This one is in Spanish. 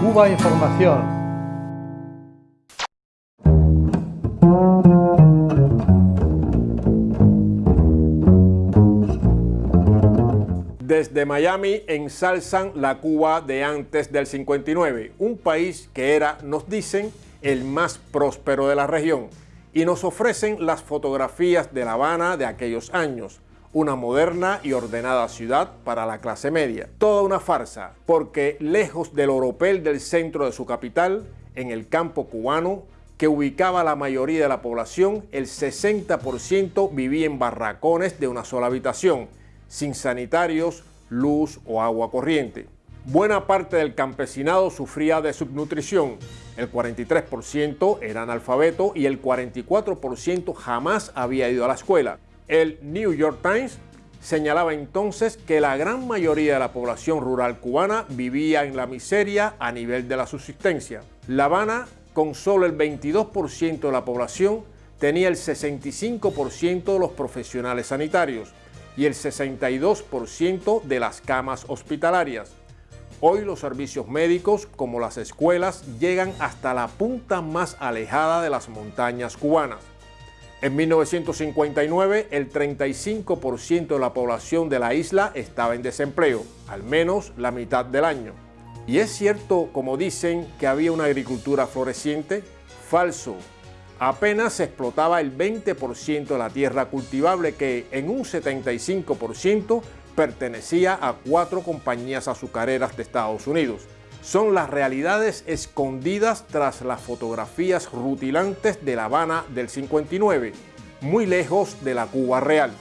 Cuba Información. Desde Miami ensalzan la Cuba de antes del 59, un país que era, nos dicen, el más próspero de la región, y nos ofrecen las fotografías de La Habana de aquellos años, una moderna y ordenada ciudad para la clase media. Toda una farsa, porque lejos del oropel del centro de su capital, en el campo cubano, que ubicaba la mayoría de la población, el 60% vivía en barracones de una sola habitación, sin sanitarios, luz o agua corriente. Buena parte del campesinado sufría de subnutrición, el 43% era analfabeto y el 44% jamás había ido a la escuela. El New York Times señalaba entonces que la gran mayoría de la población rural cubana vivía en la miseria a nivel de la subsistencia. La Habana, con solo el 22% de la población, tenía el 65% de los profesionales sanitarios y el 62% de las camas hospitalarias. Hoy los servicios médicos, como las escuelas, llegan hasta la punta más alejada de las montañas cubanas. En 1959, el 35% de la población de la isla estaba en desempleo, al menos la mitad del año. ¿Y es cierto, como dicen, que había una agricultura floreciente? Falso. Apenas se explotaba el 20% de la tierra cultivable que en un 75% pertenecía a cuatro compañías azucareras de Estados Unidos son las realidades escondidas tras las fotografías rutilantes de La Habana del 59, muy lejos de la Cuba real.